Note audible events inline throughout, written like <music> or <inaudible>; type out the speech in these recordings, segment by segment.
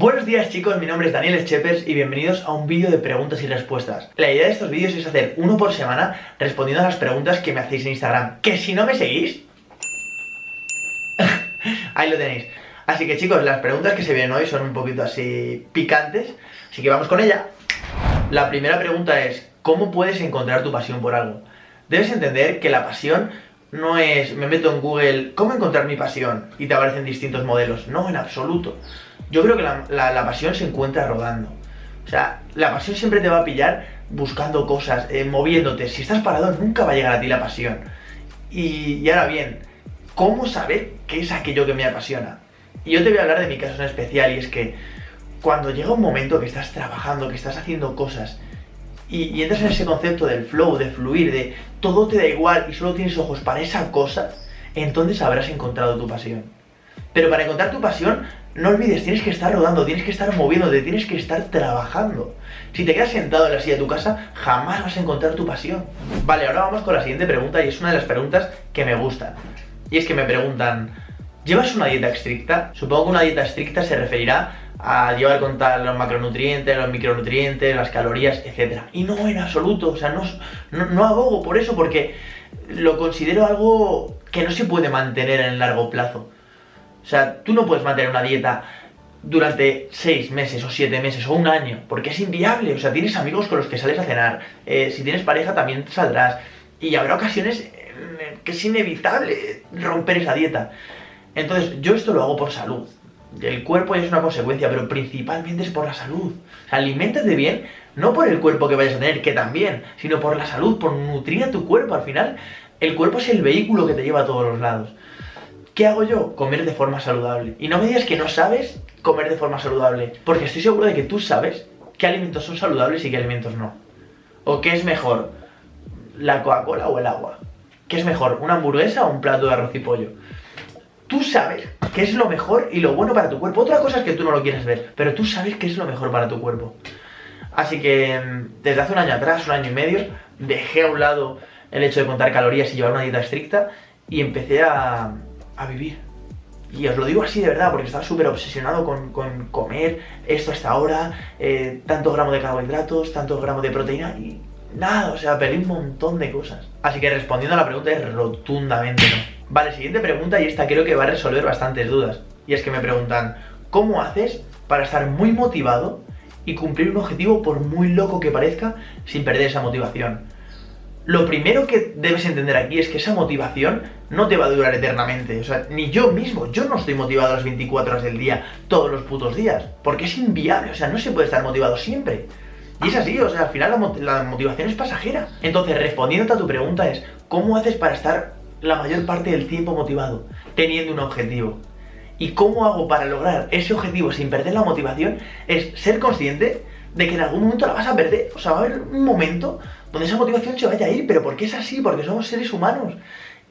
Buenos días chicos, mi nombre es Daniel Schepers y bienvenidos a un vídeo de preguntas y respuestas. La idea de estos vídeos es hacer uno por semana respondiendo a las preguntas que me hacéis en Instagram. Que si no me seguís... <laughs> Ahí lo tenéis. Así que chicos, las preguntas que se vienen hoy son un poquito así picantes, así que vamos con ella. La primera pregunta es, ¿cómo puedes encontrar tu pasión por algo? Debes entender que la pasión no es, me meto en Google, ¿cómo encontrar mi pasión? Y te aparecen distintos modelos. No, en absoluto. Yo creo que la, pasión se encuentra rodando. O sea, la pasión siempre te va a pillar buscando cosas, eh, moviéndote. Si estás parado, nunca va a llegar a ti la pasión. Y, y ahora bien, ¿cómo saber qué es aquello que me apasiona? Y yo te voy a hablar de mi caso en especial, y es que cuando llega un momento que estás trabajando, que estás haciendo cosas, y, entras en ese concepto del flow, de fluir, de todo te da igual y solo tienes ojos para esa cosa, entonces habrás encontrado tu pasión. Pero para encontrar tu pasión, no olvides, tienes que estar rodando, tienes que estar moviéndote, tienes que estar trabajando. Si te quedas sentado en la silla de tu casa, jamás vas a encontrar tu pasión. Vale, ahora vamos con la siguiente pregunta y es una de las preguntas que me gustan. Y es que me preguntan, ¿llevas una dieta estricta? Supongo que una dieta estricta se referirá a llevar contar los macronutrientes, los micronutrientes, las calorías, etc. Y no en absoluto, o sea, no, no, abogo por eso porque lo considero algo que no se puede mantener en largo plazo. O sea, tú no puedes mantener una dieta durante 6 meses o 7 meses o un año, porque es inviable, o sea, tienes amigos con los que sales a cenar, eh, si tienes pareja también saldrás, y habrá ocasiones que es inevitable romper esa dieta. Entonces, yo esto lo hago por salud, el cuerpo es una consecuencia, pero principalmente es por la salud. O aliméntate bien, no por el cuerpo que vayas a tener, que también, sino por la salud, por nutrir a tu cuerpo. Al final, el cuerpo es el vehículo que te lleva a todos los lados. ¿Qué hago yo? Comer de forma saludable. Y no me digas que no sabes comer de forma saludable, porque estoy seguro de que tú sabes qué alimentos son saludables y qué alimentos no. ¿O qué es mejor? ¿La Coca-Cola o el agua? ¿Qué es mejor? ¿Una hamburguesa o un plato de arroz y pollo? Tú sabes qué es lo mejor y lo bueno para tu cuerpo. Otra cosa es que tú no lo quieres ver, pero tú sabes qué es lo mejor para tu cuerpo. Así que mm, desde hace un año atrás, un año y medio, dejé a un lado el hecho de contar calorías y llevar una dieta estricta y empecé a, vivir. Y os lo digo así de verdad, porque estaba súper obsesionado con, comer esto hasta ahora, eh, tantos gramos de carbohidratos, tantos gramos de proteína y nada, o sea, perdí un montón de cosas. Así que respondiendo a la pregunta es rotundamente no. Vale, siguiente pregunta y esta creo que va a resolver bastantes dudas. Y es que me preguntan, ¿cómo haces para estar muy motivado y cumplir un objetivo por muy loco que parezca sin perder esa motivación? Lo primero que debes entender aquí es que esa motivación no te va a durar eternamente. O sea, ni yo mismo, yo no estoy motivado las 24 horas del día, todos los putos días. Porque es inviable, o sea, no se puede estar motivado siempre. Y es así, o sea, al final la, motivación es pasajera. Entonces, respondiendo a tu pregunta es, ¿cómo haces para estar la mayor parte del tiempo motivado, teniendo un objetivo. ¿Y cómo hago para lograr ese objetivo sin perder la motivación? Es ser consciente de que en algún momento la vas a perder. O sea, va a haber un momento donde esa motivación se vaya a ir, pero porque es así, porque somos seres humanos.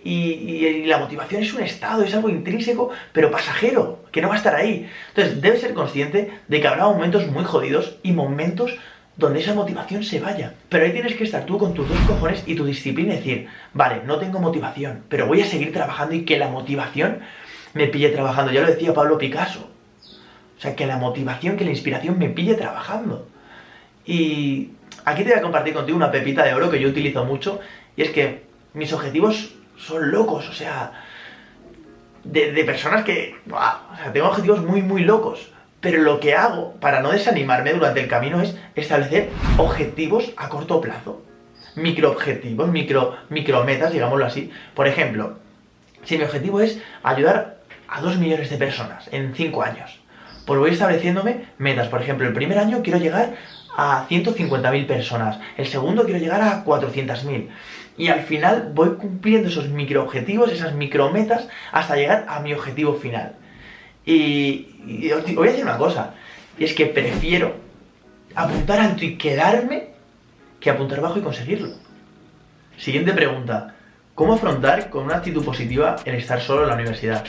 Y, la motivación es un estado, es algo intrínseco, pero pasajero, que no va a estar ahí. Entonces, debes ser consciente de que habrá momentos muy jodidos y momentos donde esa motivación se vaya. Pero ahí tienes que estar tú con tus dos cojones y tu disciplina y decir, vale, no tengo motivación, pero voy a seguir trabajando y que la motivación me pille trabajando. Ya lo decía Pablo Picasso. O sea, que la motivación, que la inspiración me pille trabajando. Y aquí te voy a compartir contigo una pepita de oro que yo utilizo mucho, y es que mis objetivos son locos, o sea, de, personas que, o sea, tengo objetivos muy, muy locos. Pero lo que hago para no desanimarme durante el camino es establecer objetivos a corto plazo. Microobjetivos, micro, micrometas, digámoslo así. Por ejemplo, si mi objetivo es ayudar a 2 millones de personas en 5 años, pues voy estableciéndome metas. Por ejemplo, el primer año quiero llegar a 150.000 personas, el segundo quiero llegar a 400.000. Y al final voy cumpliendo esos microobjetivos, esas micrometas, hasta llegar a mi objetivo final. Y, os voy a decir una cosa, y es que prefiero apuntar alto y quedarme que apuntar bajo y conseguirlo. Siguiente pregunta. ¿Cómo afrontar con una actitud positiva el estar solo en la universidad?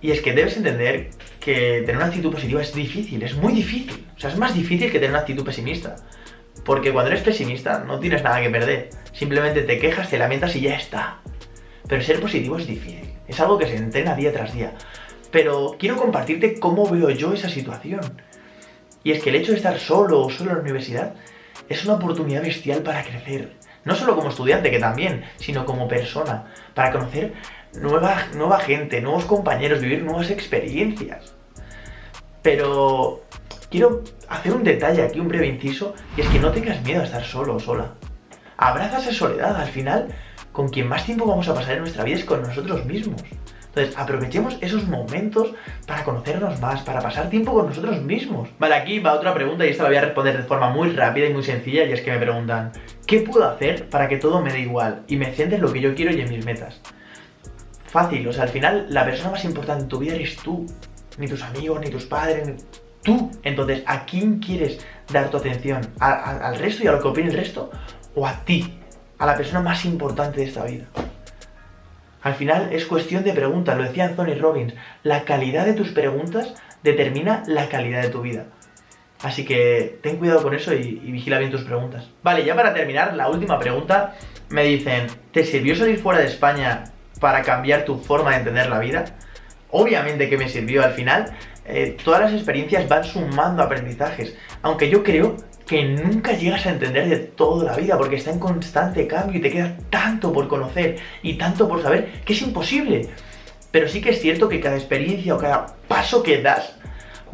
Y es que debes entender que tener una actitud positiva es difícil, es muy difícil. O sea, es más difícil que tener una actitud pesimista. Porque cuando eres pesimista no tienes nada que perder. Simplemente te quejas, te lamentas y ya está. Pero ser positivo es difícil. Es algo que se entrena día tras día pero quiero compartirte cómo veo yo esa situación. Y es que el hecho de estar solo o solo en la universidad es una oportunidad bestial para crecer. No solo como estudiante, que también, sino como persona. Para conocer nueva, nueva gente, nuevos compañeros, vivir nuevas experiencias. Pero quiero hacer un detalle aquí, un breve inciso, y es que no tengas miedo a estar solo o sola. Abraza esa soledad, al final, con quien más tiempo vamos a pasar en nuestra vida es con nosotros mismos. Entonces, aprovechemos esos momentos para conocernos más, para pasar tiempo con nosotros mismos. Vale, aquí va otra pregunta y esta la voy a responder de forma muy rápida y muy sencilla y es que me preguntan ¿Qué puedo hacer para que todo me dé igual y me centre en lo que yo quiero y en mis metas? Fácil, o sea, al final la persona más importante en tu vida eres tú. Ni tus amigos, ni tus padres, ni... tú. Entonces, ¿a quién quieres dar tu atención? ¿Al resto y a lo que opine el resto? ¿O a ti? A la persona más importante de esta vida. Al final es cuestión de preguntas, lo decía Anthony Robbins, la calidad de tus preguntas determina la calidad de tu vida. Así que ten cuidado con eso y, vigila bien tus preguntas. Vale, ya para terminar, la última pregunta. Me dicen, ¿te sirvió salir fuera de España para cambiar tu forma de entender la vida? Obviamente que me sirvió al final. Eh, todas las experiencias van sumando aprendizajes. Aunque yo creo que nunca llegas a entender de toda la vida porque está en constante cambio y te queda tanto por conocer y tanto por saber que es imposible. Pero sí que es cierto que cada experiencia o cada paso que das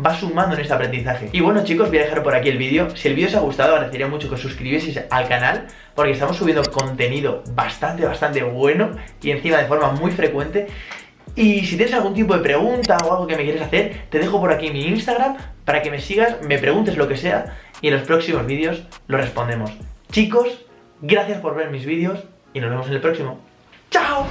va sumando en este aprendizaje. Y bueno chicos, voy a dejar por aquí el vídeo. Si el vídeo os ha gustado, agradecería mucho que os suscribieseis al canal porque estamos subiendo contenido bastante, bastante bueno y encima de forma muy frecuente. Y si tienes algún tipo de pregunta o algo que me quieres hacer, te dejo por aquí mi Instagram para que me sigas, me preguntes lo que sea y en los próximos vídeos lo respondemos. Chicos, gracias por ver mis vídeos y nos vemos en el próximo. ¡Chao!